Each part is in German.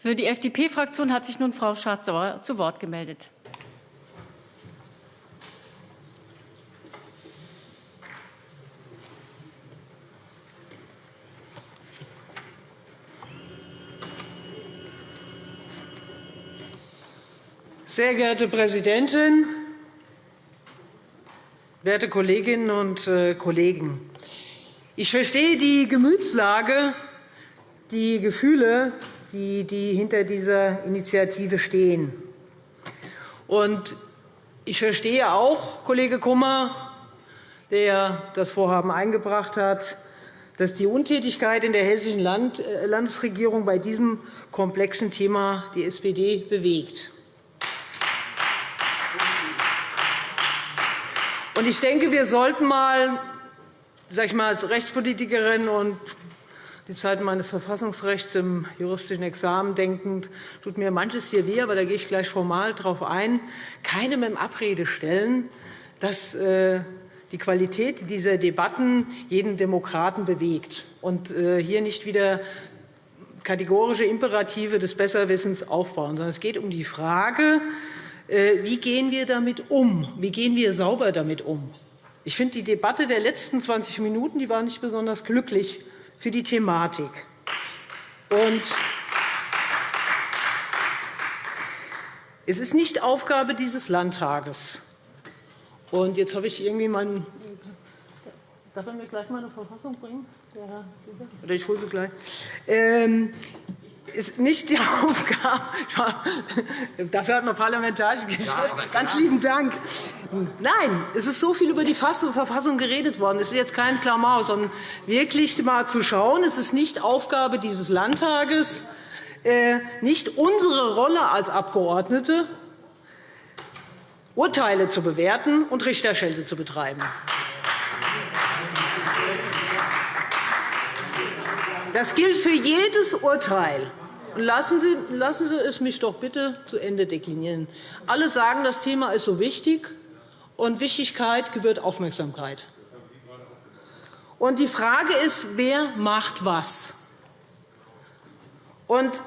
Für die FDP-Fraktion hat sich nun Frau Schardt-Sauer zu Wort gemeldet. Sehr geehrte Präsidentin, werte Kolleginnen und äh, Kollegen! Ich verstehe die Gemütslage, die Gefühle, die, die hinter dieser Initiative stehen. Und ich verstehe auch, Kollege Kummer, der das Vorhaben eingebracht hat, dass die Untätigkeit in der hessischen äh, Landesregierung bei diesem komplexen Thema die SPD bewegt. Ich denke, wir sollten mal, sag ich mal als Rechtspolitikerin und die Zeit meines Verfassungsrechts im juristischen Examen denkend, tut mir manches hier weh, aber da gehe ich gleich formal darauf ein, keinem in Abrede stellen, dass äh, die Qualität dieser Debatten jeden Demokraten bewegt und äh, hier nicht wieder kategorische Imperative des Besserwissens aufbauen, sondern es geht um die Frage, äh, wie gehen wir damit um? Wie gehen wir sauber damit um? Ich finde, die Debatte der letzten 20 Minuten die war nicht besonders glücklich für die Thematik. Und es ist nicht Aufgabe dieses Landtages. Und jetzt habe ich irgendwie meinen. Darf er mir gleich mal eine Verfassung bringen? Oder ich hole sie gleich. Ähm, ist nicht die Aufgabe. Dafür hat man parlamentarische Geschäfte. Ganz lieben Dank. Nein, es ist so viel über die Verfassung geredet worden. Es ist jetzt kein Klamauk, sondern wirklich mal zu schauen. Es ist nicht Aufgabe dieses Landtages, äh, nicht unsere Rolle als Abgeordnete, Urteile zu bewerten und Richterschelte zu betreiben. Das gilt für jedes Urteil. Lassen Sie, lassen Sie es mich doch bitte zu Ende deklinieren. Alle sagen, das Thema ist so wichtig, und Wichtigkeit gebührt Aufmerksamkeit. Und die Frage ist, wer macht was? Und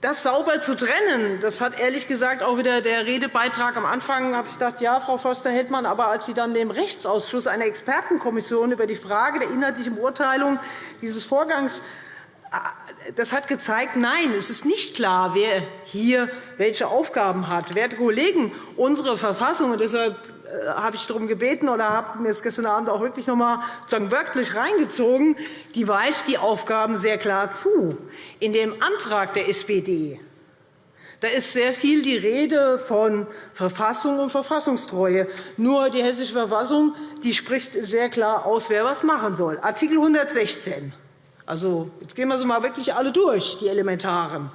das sauber zu trennen, das hat ehrlich gesagt auch wieder der Redebeitrag am Anfang habe ich gedacht, ja, Frau Förster-Heldmann, aber als Sie dann dem Rechtsausschuss einer Expertenkommission über die Frage der inhaltlichen Beurteilung dieses Vorgangs das hat gezeigt, nein, es ist nicht klar, wer hier welche Aufgaben hat. Werte Kollegen, unsere Verfassung, und deshalb äh, habe ich darum gebeten oder habe mir das gestern Abend auch wirklich noch einmal wörtlich reingezogen, die weist die Aufgaben sehr klar zu. In dem Antrag der SPD da ist sehr viel die Rede von Verfassung und Verfassungstreue. Nur die Hessische Verfassung die spricht sehr klar aus, wer was machen soll. Artikel 116 also, jetzt gehen wir sie mal wirklich alle durch, die elementaren.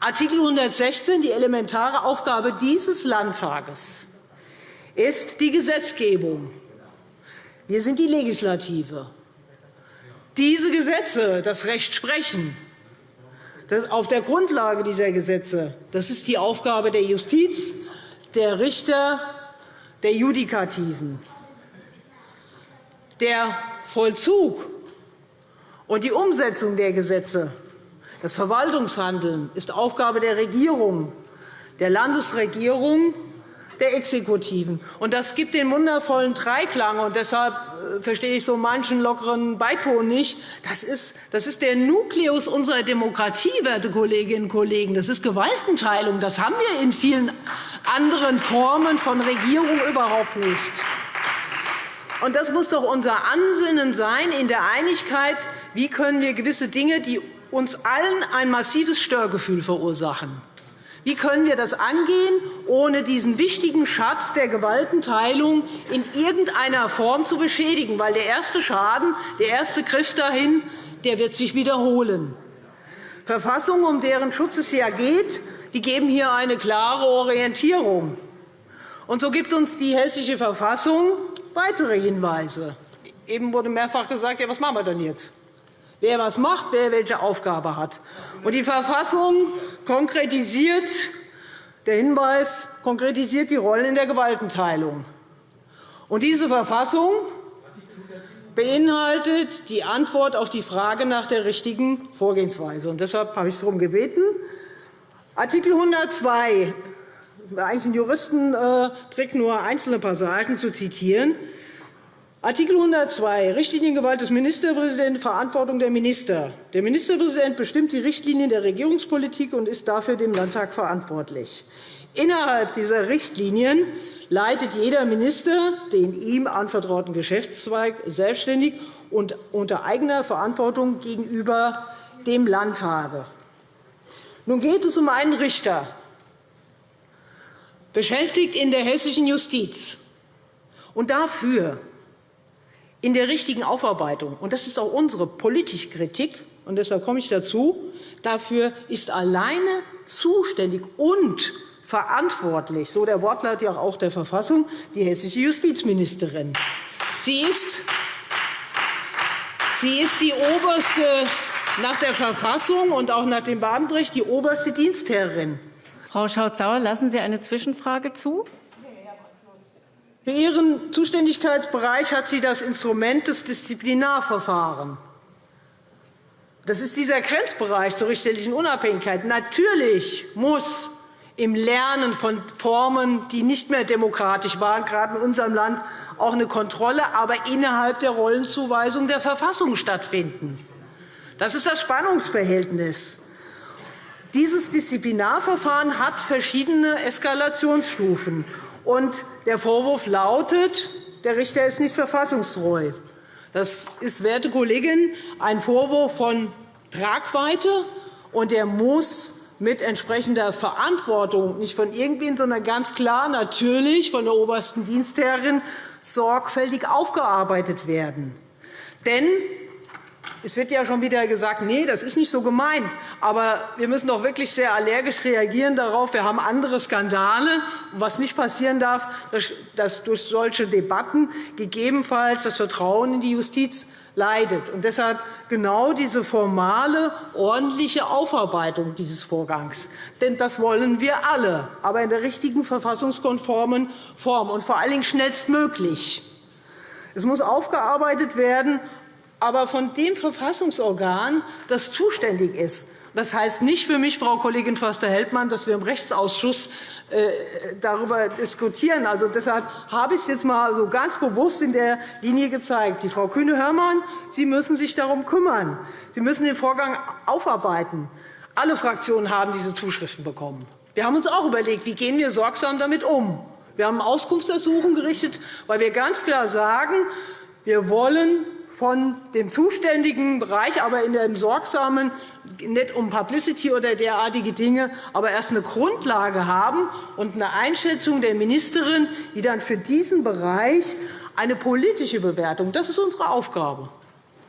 Artikel 116, die elementare Aufgabe dieses Landtages, ist die Gesetzgebung. Wir sind die Legislative. Diese Gesetze, das Recht sprechen, das auf der Grundlage dieser Gesetze, das ist die Aufgabe der Justiz, der Richter, der Judikativen. Der Vollzug und die Umsetzung der Gesetze, das Verwaltungshandeln, ist Aufgabe der Regierung, der Landesregierung, der Exekutiven. Und das gibt den wundervollen Dreiklang. Und deshalb äh, verstehe ich so manchen lockeren Beiton nicht. Das ist, das ist der Nukleus unserer Demokratie, werte Kolleginnen und Kollegen. Das ist Gewaltenteilung. Das haben wir in vielen anderen Formen von Regierung überhaupt nicht. Und das muss doch unser Ansinnen sein, in der Einigkeit wie können wir gewisse Dinge, die uns allen ein massives Störgefühl verursachen, wie können wir das angehen, ohne diesen wichtigen Schatz der Gewaltenteilung in irgendeiner Form zu beschädigen? Weil der erste Schaden, der erste Griff dahin, der wird sich wiederholen. Verfassungen, um deren Schutz es ja geht, die geben hier eine klare Orientierung. Und so gibt uns die Hessische Verfassung weitere Hinweise. Eben wurde mehrfach gesagt, ja, was machen wir denn jetzt? Wer was macht, wer welche Aufgabe hat. Und die Verfassung konkretisiert, der Hinweis konkretisiert die Rollen in der Gewaltenteilung. Diese Verfassung beinhaltet die Antwort auf die Frage nach der richtigen Vorgehensweise. Und deshalb habe ich darum gebeten, Artikel 102 eigentlich ein Juristentrick, nur einzelne Passagen zu zitieren. Artikel 102 Richtliniengewalt des Ministerpräsidenten, Verantwortung der Minister. Der Ministerpräsident bestimmt die Richtlinien der Regierungspolitik und ist dafür dem Landtag verantwortlich. Innerhalb dieser Richtlinien leitet jeder Minister den ihm anvertrauten Geschäftszweig selbstständig und unter eigener Verantwortung gegenüber dem Landtage. Nun geht es um einen Richter, beschäftigt in der hessischen Justiz. Und dafür in der richtigen Aufarbeitung, und das ist auch unsere politische Kritik, und deshalb komme ich dazu, dafür ist alleine zuständig und verantwortlich, so der Wortlaut ja auch der Verfassung, die hessische Justizministerin. Sie ist, sie ist die oberste, nach der Verfassung und auch nach dem Beamtenrecht die oberste Dienstherrin. Frau Schaut-Sauer, lassen Sie eine Zwischenfrage zu? Für Ihren Zuständigkeitsbereich hat sie das Instrument des Disziplinarverfahrens. Das ist dieser Grenzbereich zur richterlichen Unabhängigkeit. Natürlich muss im Lernen von Formen, die nicht mehr demokratisch waren, gerade in unserem Land, auch eine Kontrolle, aber innerhalb der Rollenzuweisung der Verfassung stattfinden. Das ist das Spannungsverhältnis. Dieses Disziplinarverfahren hat verschiedene Eskalationsstufen. Und der Vorwurf lautet, der Richter ist nicht verfassungstreu. Das ist, werte Kollegin, ein Vorwurf von Tragweite, und der muss mit entsprechender Verantwortung, nicht von irgendwen, sondern ganz klar natürlich von der obersten Dienstherrin sorgfältig aufgearbeitet werden. Denn es wird ja schon wieder gesagt, nee, das ist nicht so gemeint. Aber wir müssen doch wirklich sehr allergisch reagieren darauf. Wir haben andere Skandale. Was nicht passieren darf, dass durch solche Debatten gegebenenfalls das Vertrauen in die Justiz leidet. Und deshalb genau diese formale, ordentliche Aufarbeitung dieses Vorgangs. Denn das wollen wir alle, aber in der richtigen verfassungskonformen Form und vor allen Dingen schnellstmöglich. Es muss aufgearbeitet werden, aber von dem Verfassungsorgan, das zuständig ist. Das heißt nicht für mich, Frau Kollegin Förster-Heldmann, dass wir im Rechtsausschuss äh, darüber diskutieren. Also, deshalb habe ich es jetzt einmal so ganz bewusst in der Linie gezeigt. Die Frau Kühne-Hörmann, Sie müssen sich darum kümmern. Sie müssen den Vorgang aufarbeiten. Alle Fraktionen haben diese Zuschriften bekommen. Wir haben uns auch überlegt, wie gehen wir sorgsam damit um. Wir haben Auskunftsersuchen gerichtet, weil wir ganz klar sagen, wir wollen von dem zuständigen Bereich, aber in dem sorgsamen, nicht um Publicity oder derartige Dinge, aber erst eine Grundlage haben und eine Einschätzung der Ministerin, die dann für diesen Bereich eine politische Bewertung, das ist unsere Aufgabe.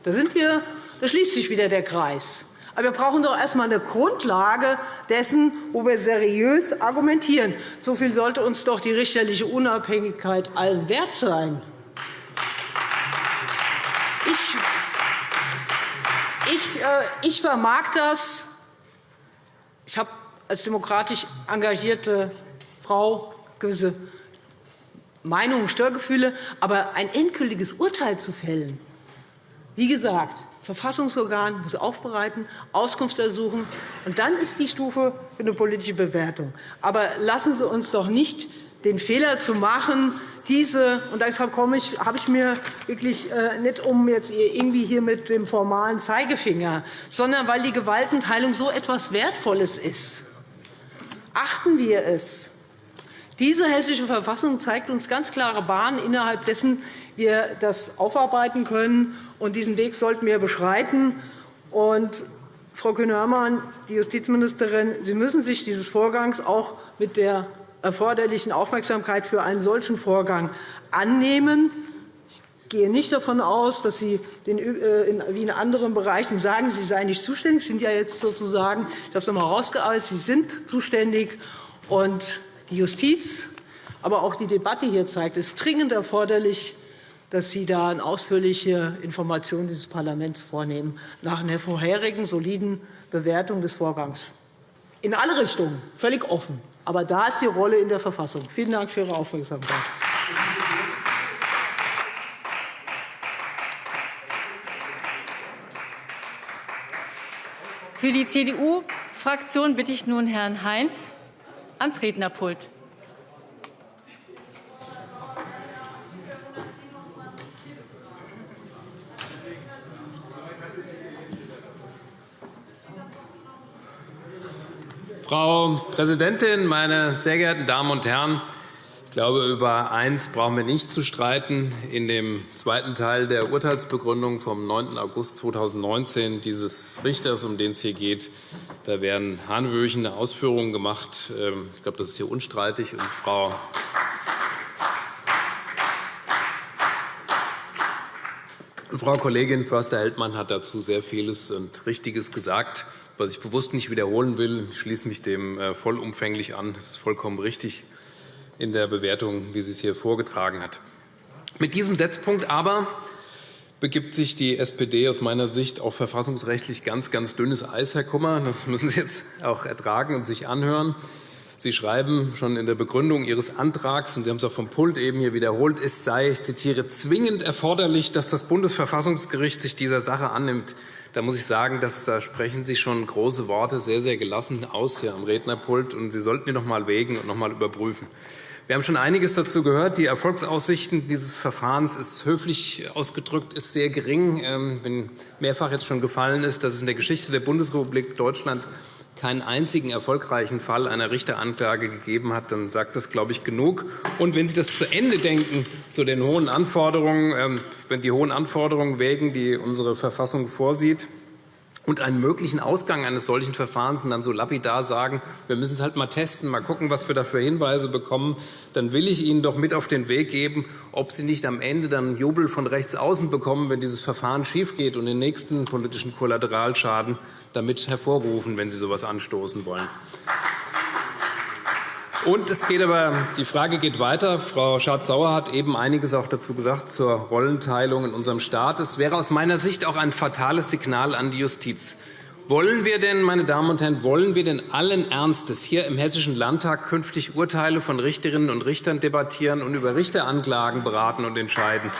Da, sind wir, da schließt sich wieder der Kreis. Aber wir brauchen doch erst einmal eine Grundlage dessen, wo wir seriös argumentieren. So viel sollte uns doch die richterliche Unabhängigkeit allen wert sein. Ich, ich, äh, ich vermag das. Ich habe als demokratisch engagierte Frau gewisse Meinungen, Störgefühle. Aber ein endgültiges Urteil zu fällen, wie gesagt, Verfassungsorgan muss aufbereiten, Auskunft ersuchen, und dann ist die Stufe für eine politische Bewertung. Aber lassen Sie uns doch nicht den Fehler zu machen, diese, und deshalb komme ich, habe ich mir wirklich äh, nicht um jetzt irgendwie hier mit dem formalen Zeigefinger, sondern weil die Gewaltenteilung so etwas Wertvolles ist. Achten wir es. Diese Hessische Verfassung zeigt uns ganz klare Bahnen, innerhalb dessen wir das aufarbeiten können. Und diesen Weg sollten wir beschreiten. Und Frau Kühne-Hörmann, die Justizministerin, Sie müssen sich dieses Vorgangs auch mit der erforderlichen Aufmerksamkeit für einen solchen Vorgang annehmen. Ich gehe nicht davon aus, dass Sie äh, wie in anderen Bereichen sagen, Sie seien nicht zuständig. Sie sind ja jetzt sozusagen, ich habe es noch einmal herausgearbeitet, Sie sind zuständig. Und die Justiz, aber auch die Debatte hier zeigt, es ist dringend erforderlich, dass Sie da eine ausführliche Information dieses Parlaments vornehmen, nach einer vorherigen soliden Bewertung des Vorgangs. In alle Richtungen, völlig offen. Aber da ist die Rolle in der Verfassung. Vielen Dank für Ihre Aufmerksamkeit. Für die CDU-Fraktion bitte ich nun Herrn Heinz ans Rednerpult. Frau Präsidentin, meine sehr geehrten Damen und Herren! Ich glaube, über eines brauchen wir nicht zu streiten. In dem zweiten Teil der Urteilsbegründung vom 9. August 2019 dieses Richters, um den es hier geht, da werden hanebüchene Ausführungen gemacht. Ähm, ich glaube, das ist hier unstreitig. Und Frau Frau Kollegin Förster-Heldmann hat dazu sehr vieles und Richtiges gesagt was ich bewusst nicht wiederholen will. Ich schließe mich dem äh, vollumfänglich an. Das ist vollkommen richtig in der Bewertung, wie sie es hier vorgetragen hat. Mit diesem Setzpunkt aber begibt sich die SPD aus meiner Sicht auf verfassungsrechtlich ganz, ganz dünnes Eis, Herr Kummer. Das müssen Sie jetzt auch ertragen und sich anhören. Sie schreiben schon in der Begründung Ihres Antrags, und Sie haben es auch vom Pult eben hier wiederholt, es sei, ich zitiere, zwingend erforderlich, dass das Bundesverfassungsgericht sich dieser Sache annimmt. Da muss ich sagen, dass, da sprechen Sie schon große Worte sehr, sehr gelassen aus hier am Rednerpult. Und Sie sollten die noch einmal wägen und noch einmal überprüfen. Wir haben schon einiges dazu gehört. Die Erfolgsaussichten dieses Verfahrens ist höflich ausgedrückt ist sehr gering. Ähm, wenn mehrfach jetzt schon gefallen ist, dass es in der Geschichte der Bundesrepublik Deutschland keinen einzigen erfolgreichen Fall einer Richteranklage gegeben hat, dann sagt das, glaube ich, genug. Und wenn Sie das zu Ende denken, zu den hohen Anforderungen, ähm, wenn die hohen Anforderungen wägen, die unsere Verfassung vorsieht, und einen möglichen Ausgang eines solchen Verfahrens und dann so lapidar sagen, wir müssen es halt mal testen, mal gucken, was wir da für Hinweise bekommen, dann will ich Ihnen doch mit auf den Weg geben, ob Sie nicht am Ende dann Jubel von rechts außen bekommen, wenn dieses Verfahren schiefgeht und den nächsten politischen Kollateralschaden damit hervorrufen, wenn Sie so etwas anstoßen wollen. Und es geht aber, die Frage geht weiter. Frau Schardt-Sauer hat eben einiges auch dazu gesagt zur Rollenteilung in unserem Staat. Es wäre aus meiner Sicht auch ein fatales Signal an die Justiz. Wollen wir denn, meine Damen und Herren, wollen wir denn allen Ernstes hier im Hessischen Landtag künftig Urteile von Richterinnen und Richtern debattieren und über Richteranklagen beraten und entscheiden?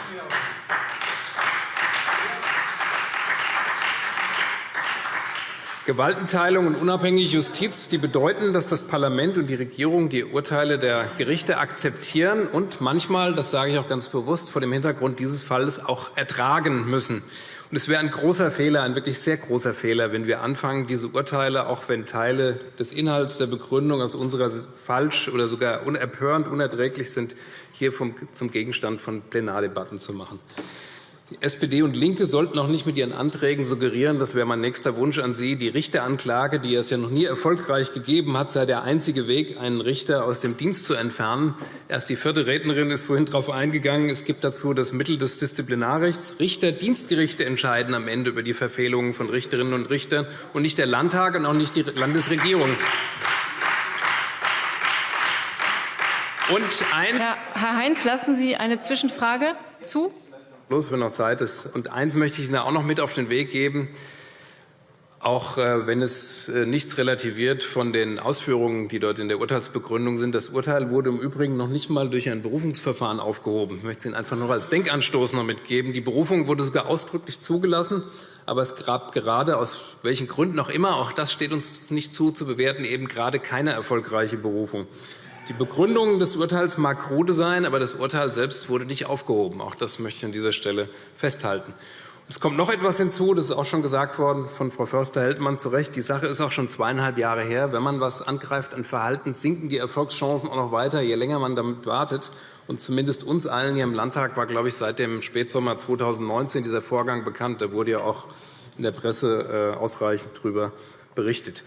Gewaltenteilung und unabhängige Justiz die bedeuten, dass das Parlament und die Regierung die Urteile der Gerichte akzeptieren und manchmal, das sage ich auch ganz bewusst, vor dem Hintergrund dieses Falles auch ertragen müssen. Und es wäre ein großer Fehler, ein wirklich sehr großer Fehler, wenn wir anfangen, diese Urteile, auch wenn Teile des Inhalts der Begründung aus unserer falsch oder sogar unerpörend, unerträglich sind, hier zum Gegenstand von Plenardebatten zu machen. Die SPD und LINKE sollten auch nicht mit ihren Anträgen suggerieren, das wäre mein nächster Wunsch an Sie, die Richteranklage, die es ja noch nie erfolgreich gegeben hat, sei der einzige Weg, einen Richter aus dem Dienst zu entfernen. Erst die vierte Rednerin ist vorhin darauf eingegangen. Es gibt dazu das Mittel des Disziplinarrechts. Richter, Dienstgerichte entscheiden am Ende über die Verfehlungen von Richterinnen und Richtern und nicht der Landtag und auch nicht die Landesregierung. Und ein Herr Heinz, lassen Sie eine Zwischenfrage zu? Schluss, wenn noch Zeit ist. Und eins möchte ich Ihnen auch noch mit auf den Weg geben. Auch äh, wenn es äh, nichts relativiert von den Ausführungen, die dort in der Urteilsbegründung sind. Das Urteil wurde im Übrigen noch nicht einmal durch ein Berufungsverfahren aufgehoben. Ich möchte es Ihnen einfach nur als Denkanstoß noch mitgeben. Die Berufung wurde sogar ausdrücklich zugelassen. Aber es gab gerade aus welchen Gründen auch immer, auch das steht uns nicht zu, zu bewerten, eben gerade keine erfolgreiche Berufung. Die Begründung des Urteils mag krude sein, aber das Urteil selbst wurde nicht aufgehoben. Auch das möchte ich an dieser Stelle festhalten. Es kommt noch etwas hinzu, das ist auch schon gesagt worden von Frau Förster-Heldmann zu Recht. Die Sache ist auch schon zweieinhalb Jahre her. Wenn man etwas angreift an Verhalten, sinken die Erfolgschancen auch noch weiter, je länger man damit wartet. Und zumindest uns allen hier im Landtag war, glaube ich, seit dem Spätsommer 2019 dieser Vorgang bekannt. Da wurde ja auch in der Presse äh, ausreichend darüber berichtet.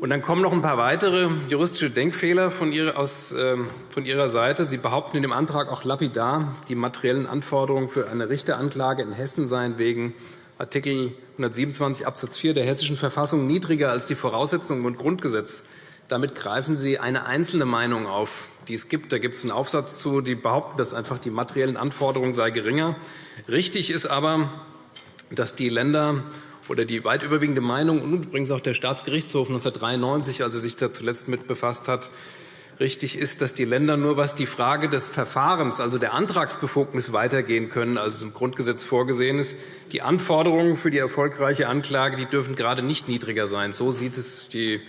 Und dann kommen noch ein paar weitere juristische Denkfehler von Ihrer, aus, äh, von Ihrer Seite. Sie behaupten in dem Antrag auch lapidar, die materiellen Anforderungen für eine Richteranklage in Hessen seien wegen Art. 127 Abs. 4 der Hessischen Verfassung niedriger als die Voraussetzungen im Grundgesetz. Damit greifen Sie eine einzelne Meinung auf, die es gibt. Da gibt es einen Aufsatz zu, die behaupten, dass einfach die materiellen Anforderungen sei geringer. Richtig ist aber, dass die Länder oder die weit überwiegende Meinung und übrigens auch der Staatsgerichtshof 1993, als er sich da zuletzt mit befasst hat, richtig ist, dass die Länder nur was die Frage des Verfahrens, also der Antragsbefugnis, weitergehen können, als es im Grundgesetz vorgesehen ist. Die Anforderungen für die erfolgreiche Anklage die dürfen gerade nicht niedriger sein. So sieht es die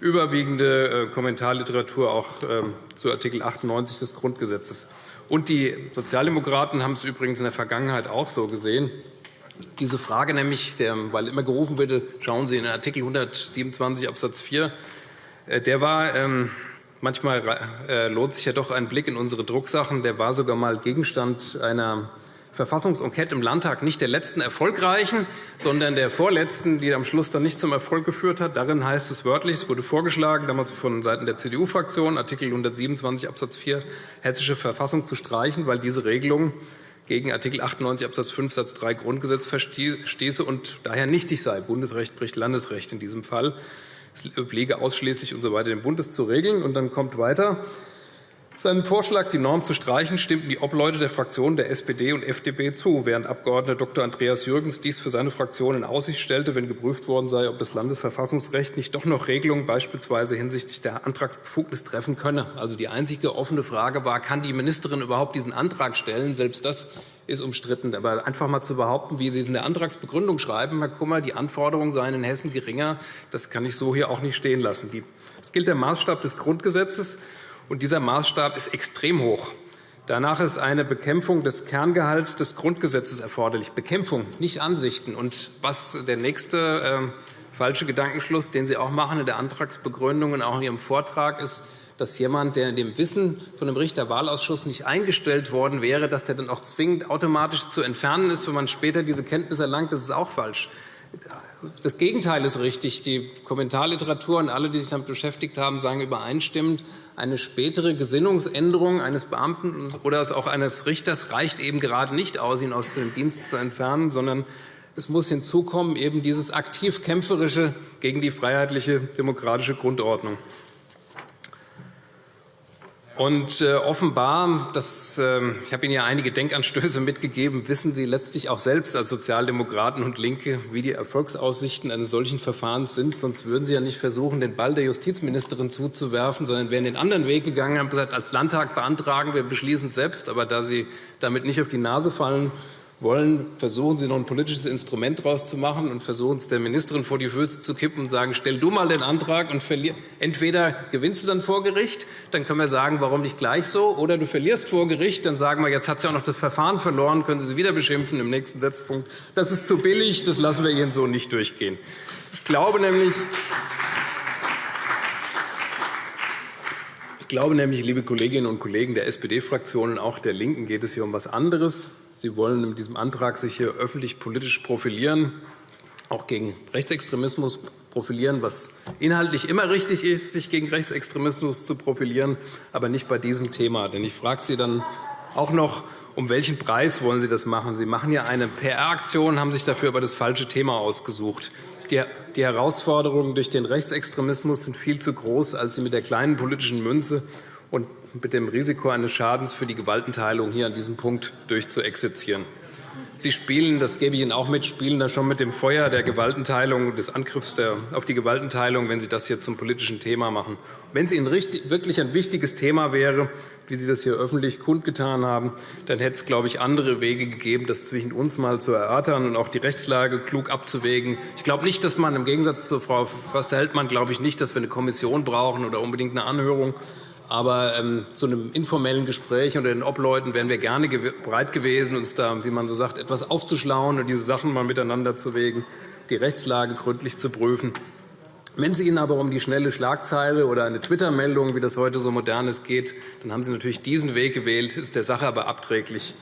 überwiegende äh, Kommentarliteratur auch ähm, zu Artikel 98 des Grundgesetzes. Und die Sozialdemokraten haben es übrigens in der Vergangenheit auch so gesehen. Diese Frage nämlich, weil immer gerufen wurde, schauen Sie in Artikel 127 Abs. 4, der war ähm, Manchmal äh, lohnt sich ja doch ein Blick in unsere Drucksachen. Der war sogar mal Gegenstand einer Verfassungsenquete im Landtag, nicht der letzten erfolgreichen, sondern der vorletzten, die am Schluss dann nicht zum Erfolg geführt hat. Darin heißt es wörtlich, es wurde vorgeschlagen, damals von Seiten der CDU-Fraktion, Artikel 127 Abs. 4 Hessische Verfassung zu streichen, weil diese Regelung gegen Artikel 98 Abs. 5 Satz 3 Grundgesetz verstieße und daher nichtig sei. Bundesrecht bricht Landesrecht in diesem Fall. Es obliege ausschließlich usw. So dem Bundes zu regeln. Und dann kommt weiter. Seinem Vorschlag, die Norm zu streichen, stimmten die Obleute der Fraktionen der SPD und FDP zu, während Abg. Dr. Andreas Jürgens dies für seine Fraktion in Aussicht stellte, wenn geprüft worden sei, ob das Landesverfassungsrecht nicht doch noch Regelungen beispielsweise hinsichtlich der Antragsbefugnis treffen könne. Also die einzige offene Frage war, kann die Ministerin überhaupt diesen Antrag stellen? Selbst das ist umstritten. Aber einfach mal zu behaupten, wie Sie es in der Antragsbegründung schreiben, Herr Kummer, die Anforderungen seien in Hessen geringer, das kann ich so hier auch nicht stehen lassen. Es gilt der Maßstab des Grundgesetzes. Und dieser Maßstab ist extrem hoch. Danach ist eine Bekämpfung des Kerngehalts des Grundgesetzes erforderlich. Bekämpfung, nicht Ansichten. Und was der nächste äh, falsche Gedankenschluss, den Sie auch machen in der Antragsbegründung und auch in Ihrem Vortrag, ist, dass jemand, der in dem Wissen von dem Richterwahlausschuss nicht eingestellt worden wäre, dass der dann auch zwingend automatisch zu entfernen ist, wenn man später diese Kenntnis erlangt. Das ist auch falsch. Das Gegenteil ist richtig. Die Kommentarliteratur und alle, die sich damit beschäftigt haben, sagen übereinstimmend, eine spätere Gesinnungsänderung eines Beamten oder auch eines Richters reicht eben gerade nicht aus, ihn aus dem Dienst zu entfernen, sondern es muss hinzukommen eben dieses aktiv kämpferische gegen die freiheitliche demokratische Grundordnung. Und äh, offenbar, das, äh, ich habe Ihnen ja einige Denkanstöße mitgegeben, wissen Sie letztlich auch selbst als Sozialdemokraten und Linke, wie die Erfolgsaussichten eines solchen Verfahrens sind. Sonst würden Sie ja nicht versuchen, den Ball der Justizministerin zuzuwerfen, sondern wären den anderen Weg gegangen, haben gesagt, als Landtag beantragen wir beschließen es selbst. Aber da Sie damit nicht auf die Nase fallen, wollen, versuchen Sie noch ein politisches Instrument daraus zu machen und versuchen es der Ministerin vor die Füße zu kippen und sagen, stell du mal den Antrag und verlier. Entweder gewinnst du dann vor Gericht, dann können wir sagen, warum nicht gleich so, oder du verlierst vor Gericht, dann sagen wir, jetzt hat sie auch noch das Verfahren verloren, können Sie sie wieder beschimpfen im nächsten Setzpunkt. Das ist zu billig, das lassen wir Ihnen so nicht durchgehen. Ich glaube nämlich, ich glaube nämlich, liebe Kolleginnen und Kollegen der SPD-Fraktion und auch der LINKEN geht es hier um etwas anderes. Sie wollen mit diesem Antrag sich hier öffentlich politisch profilieren, auch gegen Rechtsextremismus profilieren, was inhaltlich immer richtig ist, sich gegen Rechtsextremismus zu profilieren, aber nicht bei diesem Thema. Denn ich frage Sie dann auch noch, um welchen Preis wollen Sie das machen? Sie machen ja eine PR-Aktion, haben sich dafür aber das falsche Thema ausgesucht. Die Herausforderungen durch den Rechtsextremismus sind viel zu groß, als Sie mit der kleinen politischen Münze und mit dem Risiko eines Schadens für die Gewaltenteilung hier an diesem Punkt durchzuexerzieren. Sie spielen, das gebe ich Ihnen auch mit, spielen da schon mit dem Feuer der Gewaltenteilung, des Angriffs auf die Gewaltenteilung, wenn Sie das hier zum politischen Thema machen. Wenn es Ihnen wirklich ein wichtiges Thema wäre, wie Sie das hier öffentlich kundgetan haben, dann hätte es, glaube ich, andere Wege gegeben, das zwischen uns mal zu erörtern und auch die Rechtslage klug abzuwägen. Ich glaube nicht, dass man im Gegensatz zu Frau Förster-Heldmann glaube ich nicht, dass wir eine Kommission brauchen oder unbedingt eine Anhörung. Aber ähm, zu einem informellen Gespräch unter den Obleuten wären wir gerne ge bereit gewesen, uns da, wie man so sagt, etwas aufzuschlauen und diese Sachen mal miteinander zu wägen, die Rechtslage gründlich zu prüfen. Wenn es Ihnen aber um die schnelle Schlagzeile oder eine Twitter-Meldung, wie das heute so modern ist, geht, dann haben Sie natürlich diesen Weg gewählt, ist der Sache aber abträglich.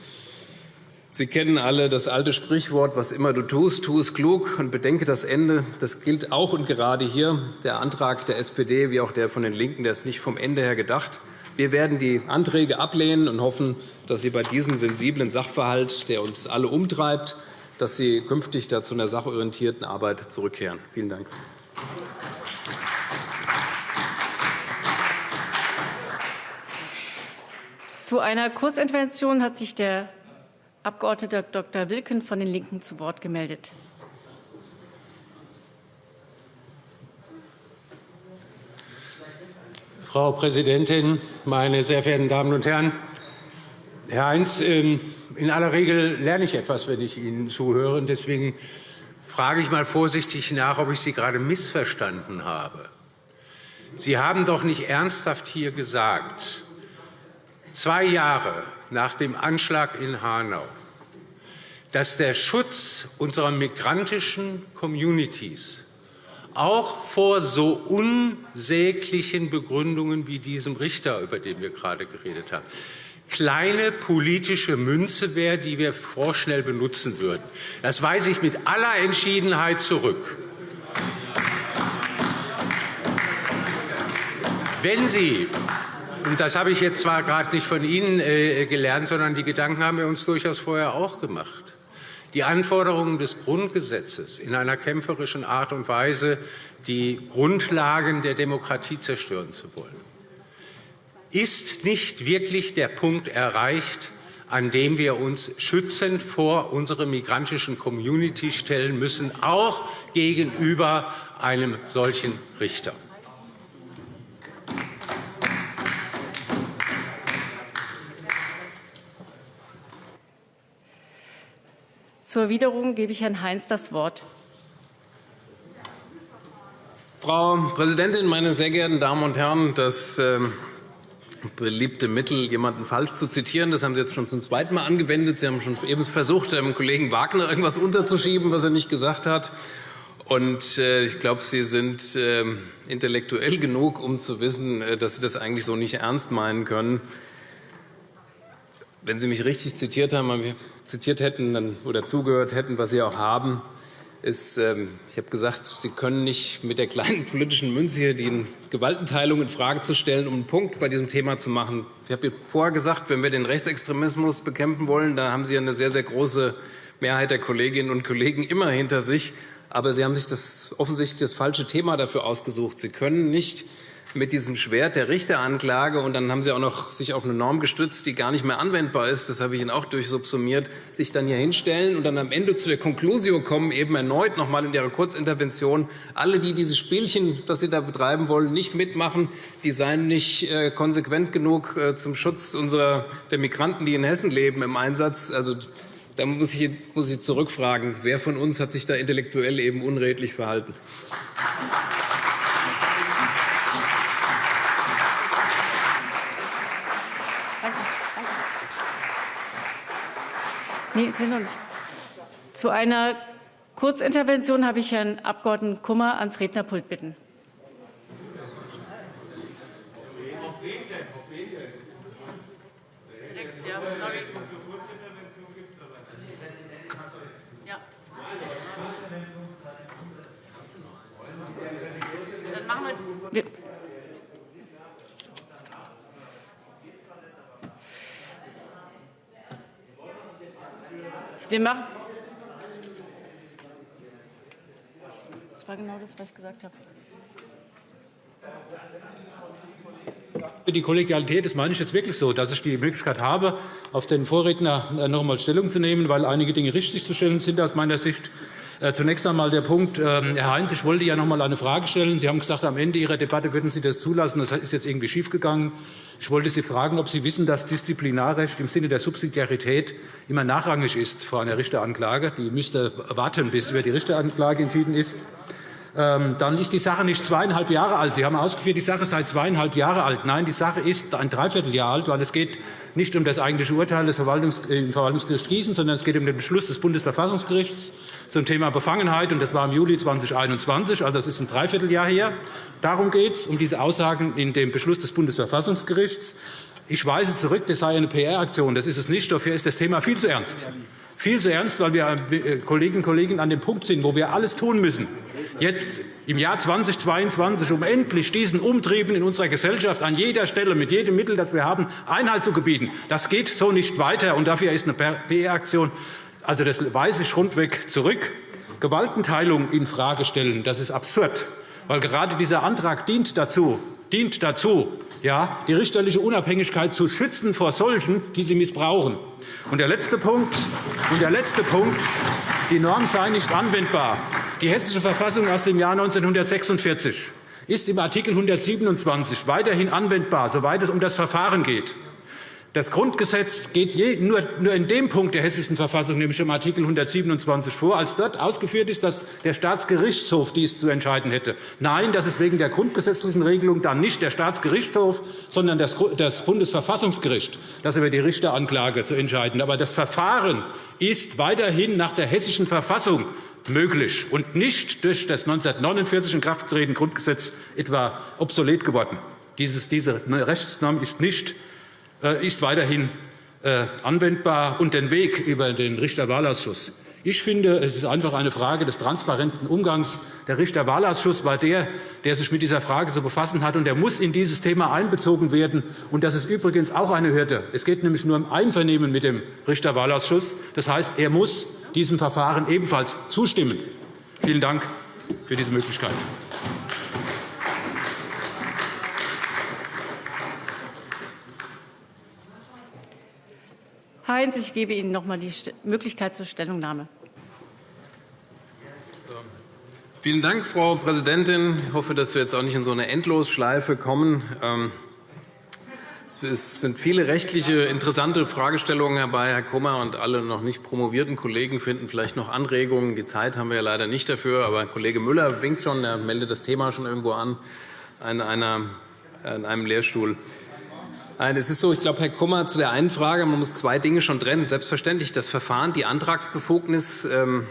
Sie kennen alle das alte Sprichwort, was immer du tust, tu es klug und bedenke das Ende. Das gilt auch und gerade hier. Der Antrag der SPD wie auch der von den LINKEN der ist nicht vom Ende her gedacht. Wir werden die Anträge ablehnen und hoffen, dass Sie bei diesem sensiblen Sachverhalt, der uns alle umtreibt, dass Sie künftig zu einer sachorientierten Arbeit zurückkehren. Vielen Dank. Zu einer Kurzintervention hat sich der Abg. Dr. Wilken von den LINKEN zu Wort gemeldet. Frau Präsidentin, meine sehr verehrten Damen und Herren! Herr Heinz, ähm, in aller Regel lerne ich etwas, wenn ich Ihnen zuhöre. Deswegen frage ich einmal vorsichtig nach, ob ich Sie gerade missverstanden habe. Sie haben doch nicht ernsthaft hier gesagt, zwei Jahre nach dem Anschlag in Hanau, dass der Schutz unserer migrantischen Communities auch vor so unsäglichen Begründungen wie diesem Richter, über den wir gerade geredet haben, kleine politische Münze wäre, die wir vorschnell benutzen würden. Das weise ich mit aller Entschiedenheit zurück. Wenn Sie das habe ich jetzt zwar gerade nicht von Ihnen äh, gelernt, sondern die Gedanken haben wir uns durchaus vorher auch gemacht die Anforderungen des Grundgesetzes in einer kämpferischen Art und Weise die Grundlagen der Demokratie zerstören zu wollen. Ist nicht wirklich der Punkt erreicht, an dem wir uns schützend vor unsere migrantischen Community stellen müssen, auch gegenüber einem solchen Richter? Zur Erwiderung gebe ich Herrn Heinz das Wort. Frau Präsidentin, meine sehr geehrten Damen und Herren! Das ähm, beliebte Mittel, jemanden falsch zu zitieren, das haben Sie jetzt schon zum zweiten Mal angewendet. Sie haben schon eben versucht, dem Kollegen Wagner irgendwas unterzuschieben, was er nicht gesagt hat. Und äh, ich glaube, Sie sind ähm, intellektuell genug, um zu wissen, äh, dass Sie das eigentlich so nicht ernst meinen können. Wenn Sie mich richtig zitiert haben, zitiert hätten oder zugehört hätten, was Sie auch haben, ist, ähm, ich habe gesagt, Sie können nicht mit der kleinen politischen Münze hier die Gewaltenteilung infrage zu stellen, um einen Punkt bei diesem Thema zu machen. Ich habe vorher gesagt, wenn wir den Rechtsextremismus bekämpfen wollen, da haben Sie eine sehr, sehr große Mehrheit der Kolleginnen und Kollegen immer hinter sich. Aber Sie haben sich das offensichtlich das falsche Thema dafür ausgesucht. Sie können nicht mit diesem Schwert der Richteranklage, und dann haben Sie auch noch sich auf eine Norm gestützt, die gar nicht mehr anwendbar ist, das habe ich Ihnen auch durchsubsumiert, sich dann hier hinstellen und dann am Ende zu der Konklusio kommen, eben erneut noch einmal in Ihrer Kurzintervention, alle, die dieses Spielchen, das Sie da betreiben wollen, nicht mitmachen, die seien nicht äh, konsequent genug äh, zum Schutz unserer, der Migranten, die in Hessen leben, im Einsatz. Also, da muss ich, muss ich zurückfragen, wer von uns hat sich da intellektuell eben unredlich verhalten? Nee, Sie noch nicht. Zu einer Kurzintervention habe ich Herrn Abg. Kummer ans Rednerpult bitten. Dann machen wir. Wir machen das war genau das, was ich gesagt habe. Die Kollegialität, das meine ich jetzt wirklich so, dass ich die Möglichkeit habe, auf den Vorredner äh, noch einmal Stellung zu nehmen, weil einige Dinge richtig zu stellen sind aus meiner Sicht. Äh, zunächst einmal der Punkt, ähm, Herr Heinz, ich wollte ja noch einmal eine Frage stellen. Sie haben gesagt, am Ende Ihrer Debatte würden Sie das zulassen. Das ist jetzt irgendwie schiefgegangen. Ich wollte Sie fragen, ob Sie wissen, dass Disziplinarrecht im Sinne der Subsidiarität immer nachrangig ist vor einer Richteranklage. Die müsste warten, bis über die Richteranklage entschieden ist. Ähm, dann ist die Sache nicht zweieinhalb Jahre alt. Sie haben ausgeführt, die Sache sei zweieinhalb Jahre alt. Nein, die Sache ist ein Dreivierteljahr alt, weil es geht nicht um das eigentliche Urteil des Verwaltungs im Verwaltungsgericht Gießen, sondern es geht um den Beschluss des Bundesverfassungsgerichts zum Thema Befangenheit. Das war im Juli 2021, also das ist ein Dreivierteljahr her. Darum geht es, um diese Aussagen in dem Beschluss des Bundesverfassungsgerichts. Ich weise zurück, das sei eine PR-Aktion. Das ist es nicht. Dafür ist das Thema viel zu ernst. Viel zu ernst, weil wir äh, Kolleginnen und Kollegen an dem Punkt sind, wo wir alles tun müssen, jetzt im Jahr 2022, um endlich diesen Umtrieben in unserer Gesellschaft an jeder Stelle mit jedem Mittel, das wir haben, Einhalt zu gebieten. Das geht so nicht weiter, und dafür ist eine PR-Aktion. Also, das weise ich rundweg zurück. Gewaltenteilung infrage stellen, das ist absurd weil gerade dieser Antrag dient dazu, dient dazu ja, die richterliche Unabhängigkeit zu schützen vor solchen, die sie missbrauchen. Und der letzte Punkt, und der letzte Punkt die Norm sei nicht anwendbar. Die Hessische Verfassung aus dem Jahr 1946 ist im Art. 127 weiterhin anwendbar, soweit es um das Verfahren geht. Das Grundgesetz geht nur in dem Punkt der Hessischen Verfassung, nämlich im Art. 127 vor, als dort ausgeführt ist, dass der Staatsgerichtshof dies zu entscheiden hätte. Nein, das ist wegen der grundgesetzlichen Regelung dann nicht der Staatsgerichtshof, sondern das Bundesverfassungsgericht, das über die Richteranklage zu entscheiden. Aber das Verfahren ist weiterhin nach der Hessischen Verfassung möglich und nicht durch das 1949 in Kraft getretene Grundgesetz etwa obsolet geworden. diese Rechtsnorm ist nicht ist weiterhin äh, anwendbar und den Weg über den Richterwahlausschuss. Ich finde, es ist einfach eine Frage des transparenten Umgangs. Der Richterwahlausschuss war der, der sich mit dieser Frage zu befassen hat, und er muss in dieses Thema einbezogen werden. Und das ist übrigens auch eine Hürde. Es geht nämlich nur um Einvernehmen mit dem Richterwahlausschuss. Das heißt, er muss diesem Verfahren ebenfalls zustimmen. Vielen Dank für diese Möglichkeit. Heinz, ich gebe Ihnen noch einmal die Möglichkeit zur Stellungnahme. Vielen Dank, Frau Präsidentin. Ich hoffe, dass wir jetzt auch nicht in so eine Endlosschleife kommen. Ähm, es sind viele rechtliche interessante Fragestellungen herbei. Herr Kummer und alle noch nicht promovierten Kollegen finden vielleicht noch Anregungen. Die Zeit haben wir ja leider nicht dafür. Aber Kollege Müller winkt schon, er meldet das Thema schon irgendwo an, an, einer, an einem Lehrstuhl. Nein, es ist so, ich glaube, Herr Kummer, zu der einen Frage, man muss zwei Dinge schon trennen. Selbstverständlich das Verfahren, die Antragsbefugnis ähm,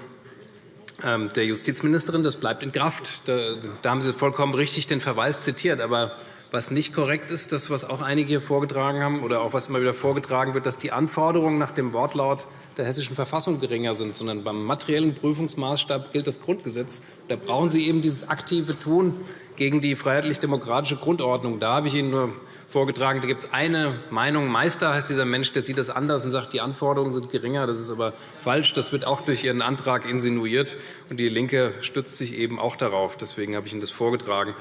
ähm, der Justizministerin, das bleibt in Kraft. Da, da haben Sie vollkommen richtig den Verweis zitiert. Aber was nicht korrekt ist, das, was auch einige hier vorgetragen haben oder auch was immer wieder vorgetragen wird, dass die Anforderungen nach dem Wortlaut der Hessischen Verfassung geringer sind, sondern beim materiellen Prüfungsmaßstab gilt das Grundgesetz. Da brauchen Sie eben dieses aktive Tun gegen die freiheitlich-demokratische Grundordnung. Da habe ich Ihnen nur vorgetragen. Da gibt es eine Meinung. Meister heißt dieser Mensch, der sieht das anders und sagt, die Anforderungen sind geringer. Das ist aber falsch. Das wird auch durch Ihren Antrag insinuiert. Und die LINKE stützt sich eben auch darauf. Deswegen habe ich Ihnen das vorgetragen.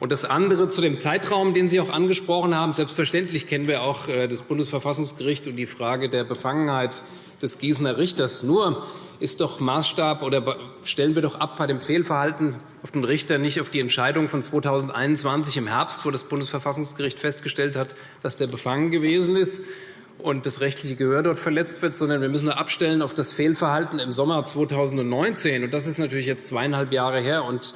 Und das andere zu dem Zeitraum, den Sie auch angesprochen haben. Selbstverständlich kennen wir auch äh, das Bundesverfassungsgericht und die Frage der Befangenheit des Gießener Richters. Nur ist doch Maßstab oder stellen wir doch ab bei dem Fehlverhalten auf den Richter nicht auf die Entscheidung von 2021 im Herbst, wo das Bundesverfassungsgericht festgestellt hat, dass der befangen gewesen ist und das rechtliche Gehör dort verletzt wird, sondern wir müssen abstellen auf das Fehlverhalten im Sommer 2019. Und das ist natürlich jetzt zweieinhalb Jahre her. Und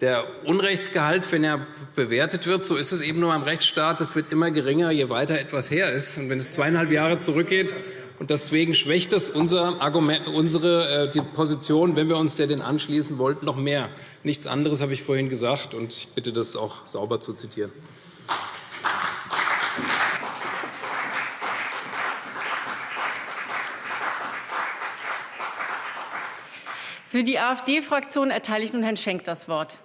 der Unrechtsgehalt, wenn er bewertet wird, so ist es eben nur am Rechtsstaat, das wird immer geringer, je weiter etwas her ist. Und wenn es zweieinhalb Jahre zurückgeht, und deswegen schwächt das unser Argument, unsere äh, die Position, wenn wir uns der denn anschließen wollten, noch mehr. Nichts anderes habe ich vorhin gesagt, und ich bitte, das auch sauber zu zitieren. Für die AfD-Fraktion erteile ich nun Herrn Schenk das Wort.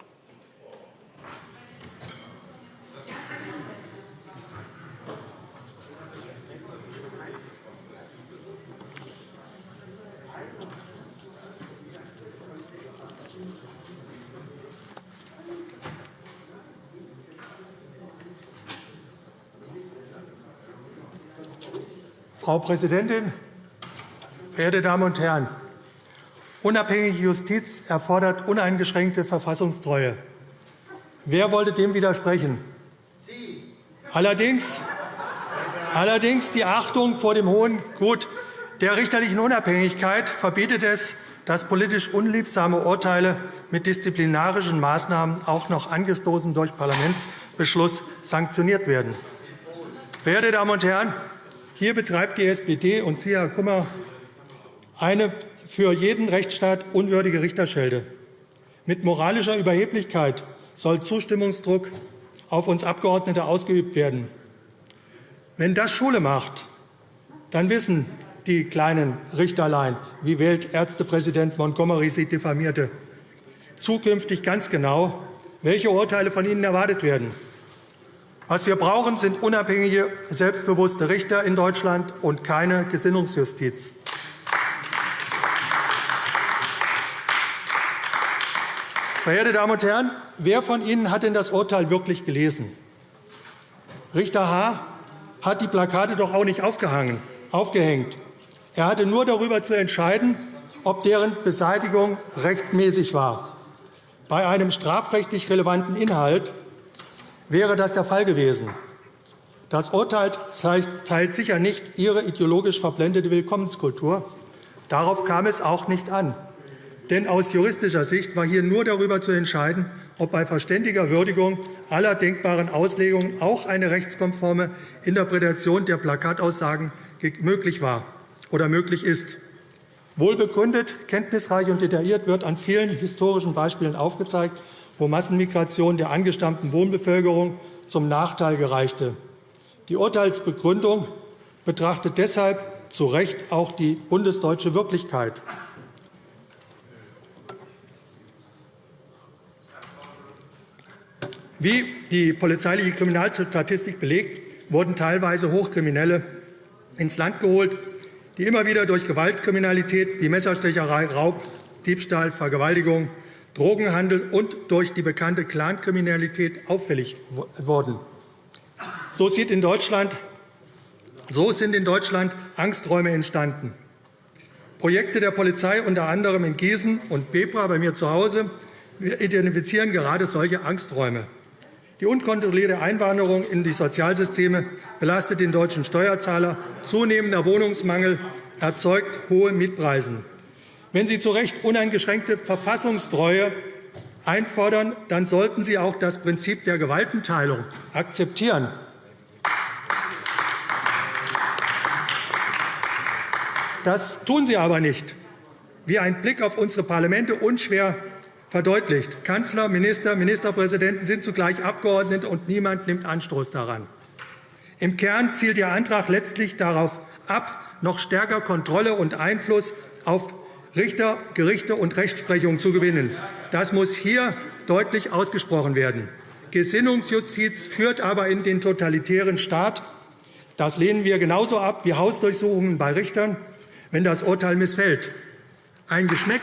Frau Präsidentin, verehrte Damen und Herren! Unabhängige Justiz erfordert uneingeschränkte Verfassungstreue. Wer wollte dem widersprechen? Sie. Allerdings, allerdings die Achtung vor dem hohen Gut der richterlichen Unabhängigkeit verbietet es, dass politisch unliebsame Urteile mit disziplinarischen Maßnahmen auch noch angestoßen durch Parlamentsbeschluss sanktioniert werden. Verehrte Damen und Herren, hier betreibt die SPD und Sie, Herr Kummer, eine für jeden Rechtsstaat unwürdige Richterschelde. Mit moralischer Überheblichkeit soll Zustimmungsdruck auf uns Abgeordnete ausgeübt werden. Wenn das Schule macht, dann wissen die kleinen Richterlein, wie Weltärztepräsident Montgomery sie diffamierte, zukünftig ganz genau, welche Urteile von ihnen erwartet werden. Was wir brauchen, sind unabhängige, selbstbewusste Richter in Deutschland und keine Gesinnungsjustiz. Verehrte Damen und Herren, wer von Ihnen hat denn das Urteil wirklich gelesen? Richter H. hat die Plakate doch auch nicht aufgehängt. Er hatte nur darüber zu entscheiden, ob deren Beseitigung rechtmäßig war. Bei einem strafrechtlich relevanten Inhalt wäre das der Fall gewesen. Das Urteil teilt sicher nicht Ihre ideologisch verblendete Willkommenskultur. Darauf kam es auch nicht an. Denn aus juristischer Sicht war hier nur darüber zu entscheiden, ob bei verständiger Würdigung aller denkbaren Auslegungen auch eine rechtskonforme Interpretation der Plakataussagen möglich war oder möglich ist. Wohlbegründet, kenntnisreich und detailliert wird an vielen historischen Beispielen aufgezeigt, wo Massenmigration der angestammten Wohnbevölkerung zum Nachteil gereichte. Die Urteilsbegründung betrachtet deshalb zu Recht auch die bundesdeutsche Wirklichkeit. Wie die polizeiliche Kriminalstatistik belegt, wurden teilweise Hochkriminelle ins Land geholt, die immer wieder durch Gewaltkriminalität wie Messerstecherei, Raub, Diebstahl, Vergewaltigung, Drogenhandel und durch die bekannte Clankriminalität auffällig wurden. So, sieht in Deutschland, so sind in Deutschland Angsträume entstanden. Projekte der Polizei, unter anderem in Gießen und Bebra bei mir zu Hause, identifizieren gerade solche Angsträume. Die unkontrollierte Einwanderung in die Sozialsysteme belastet den deutschen Steuerzahler. Zunehmender Wohnungsmangel erzeugt hohe Mietpreise. Wenn Sie zu Recht uneingeschränkte Verfassungstreue einfordern, dann sollten Sie auch das Prinzip der Gewaltenteilung akzeptieren. Das tun Sie aber nicht, wie ein Blick auf unsere Parlamente unschwer verdeutlicht. Kanzler, Minister, Ministerpräsidenten sind zugleich Abgeordnete, und niemand nimmt Anstoß daran. Im Kern zielt Ihr Antrag letztlich darauf ab, noch stärker Kontrolle und Einfluss auf Richter, Gerichte und Rechtsprechung zu gewinnen. Das muss hier deutlich ausgesprochen werden. Gesinnungsjustiz führt aber in den totalitären Staat. Das lehnen wir genauso ab wie Hausdurchsuchungen bei Richtern, wenn das Urteil missfällt. Ein Geschmäck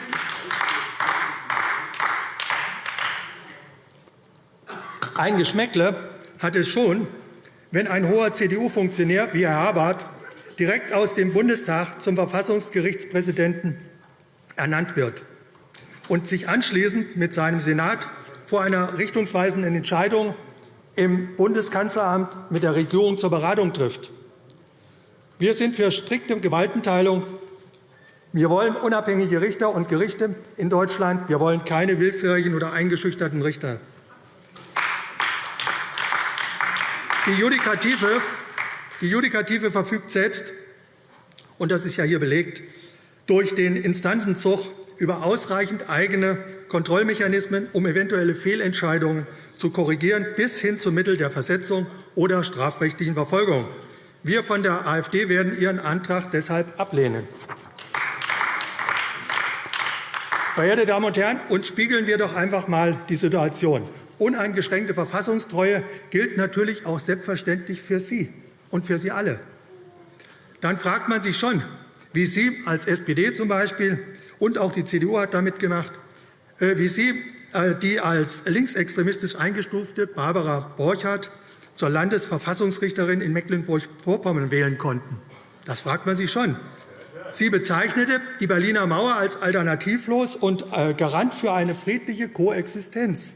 Ein Geschmäckle hat es schon, wenn ein hoher CDU-Funktionär wie Herr Habart direkt aus dem Bundestag zum Verfassungsgerichtspräsidenten ernannt wird und sich anschließend mit seinem Senat vor einer richtungsweisenden Entscheidung im Bundeskanzleramt mit der Regierung zur Beratung trifft. Wir sind für strikte Gewaltenteilung. Wir wollen unabhängige Richter und Gerichte in Deutschland. Wir wollen keine willfährigen oder eingeschüchterten Richter. Die Judikative, die Judikative verfügt selbst, und das ist ja hier belegt, durch den Instanzenzug über ausreichend eigene Kontrollmechanismen, um eventuelle Fehlentscheidungen zu korrigieren, bis hin zum Mittel der Versetzung oder strafrechtlichen Verfolgung. Wir von der AfD werden Ihren Antrag deshalb ablehnen. Verehrte Damen und Herren, und spiegeln wir doch einfach einmal die Situation. Uneingeschränkte Verfassungstreue gilt natürlich auch selbstverständlich für Sie und für Sie alle. Dann fragt man sich schon, wie Sie als SPD zum Beispiel und auch die CDU hat damit gemacht, äh, wie Sie äh, die als linksextremistisch eingestufte Barbara Borchardt zur Landesverfassungsrichterin in Mecklenburg-Vorpommern wählen konnten. Das fragt man sich schon. Sie bezeichnete die Berliner Mauer als alternativlos und äh, Garant für eine friedliche Koexistenz.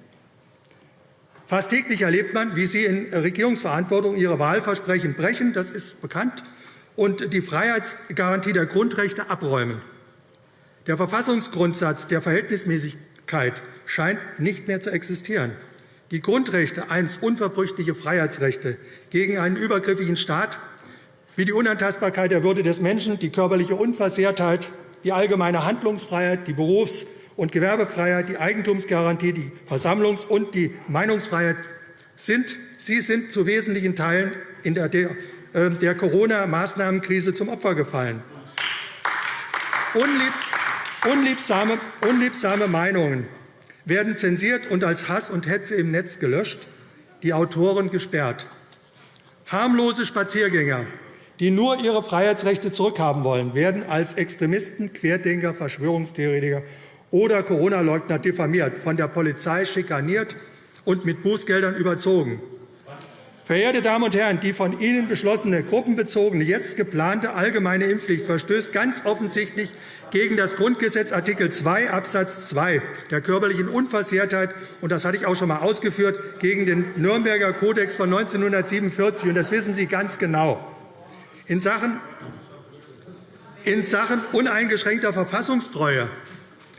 Fast täglich erlebt man, wie Sie in Regierungsverantwortung Ihre Wahlversprechen brechen, das ist bekannt, und die Freiheitsgarantie der Grundrechte abräumen. Der Verfassungsgrundsatz der Verhältnismäßigkeit scheint nicht mehr zu existieren. Die Grundrechte, einst unverbrüchliche Freiheitsrechte gegen einen übergriffigen Staat, wie die Unantastbarkeit der Würde des Menschen, die körperliche Unversehrtheit, die allgemeine Handlungsfreiheit, die Berufs- und Gewerbefreiheit, die Eigentumsgarantie, die Versammlungs- und die Meinungsfreiheit sind, sie sind zu wesentlichen Teilen in der, der, äh, der Corona-Maßnahmenkrise zum Opfer gefallen. Unlieb, unliebsame, unliebsame Meinungen werden zensiert und als Hass und Hetze im Netz gelöscht, die Autoren gesperrt. Harmlose Spaziergänger, die nur ihre Freiheitsrechte zurückhaben wollen, werden als Extremisten, Querdenker, Verschwörungstheoretiker oder Corona-Leugner diffamiert, von der Polizei schikaniert und mit Bußgeldern überzogen. Verehrte Damen und Herren, die von Ihnen beschlossene gruppenbezogene, jetzt geplante allgemeine Impfpflicht verstößt ganz offensichtlich gegen das Grundgesetz Art. 2 Abs. 2 der körperlichen Unversehrtheit, und das hatte ich auch schon einmal ausgeführt, gegen den Nürnberger Kodex von 1947. Und das wissen Sie ganz genau. In Sachen, in Sachen uneingeschränkter Verfassungstreue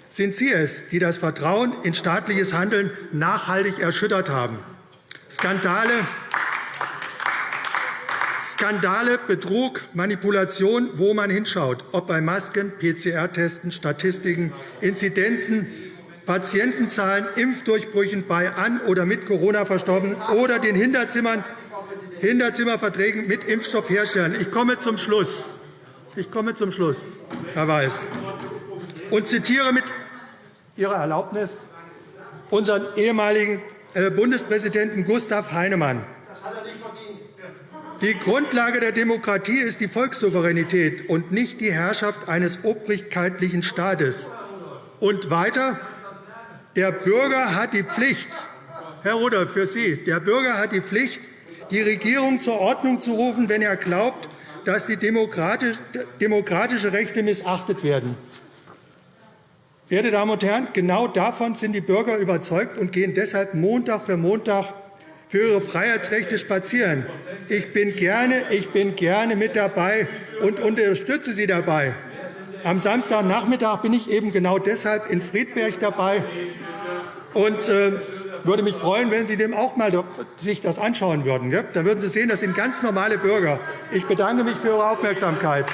sind Sie es, die das Vertrauen in staatliches Handeln nachhaltig erschüttert haben. Skandale, Skandale, Betrug, Manipulation, wo man hinschaut, ob bei Masken, PCR-Testen, Statistiken, Inzidenzen, Patientenzahlen, Impfdurchbrüchen bei an oder mit Corona Verstorbenen oder den Hinterzimmern, Hinterzimmerverträgen mit Impfstoffherstellern. Ich komme zum Schluss. Ich komme zum Schluss, Herr Weiß, und zitiere mit Ihrer Erlaubnis unseren ehemaligen äh, Bundespräsidenten Gustav Heinemann. Die Grundlage der Demokratie ist die Volkssouveränität und nicht die Herrschaft eines obrigkeitlichen Staates. Und weiter, der Bürger hat die Pflicht, Herr Rudolph, für Sie, der Bürger hat die Pflicht, die Regierung zur Ordnung zu rufen, wenn er glaubt, dass die demokratische Rechte missachtet werden. Verehrte Damen und Herren, genau davon sind die Bürger überzeugt und gehen deshalb Montag für Montag für ihre Freiheitsrechte spazieren. Ich bin gerne, ich bin gerne mit dabei und unterstütze Sie dabei. Am Samstagnachmittag bin ich eben genau deshalb in Friedberg dabei und äh, würde mich freuen, wenn Sie dem auch mal sich das anschauen würden. Dann würden Sie sehen, das sind ganz normale Bürger. Ich bedanke mich für Ihre Aufmerksamkeit.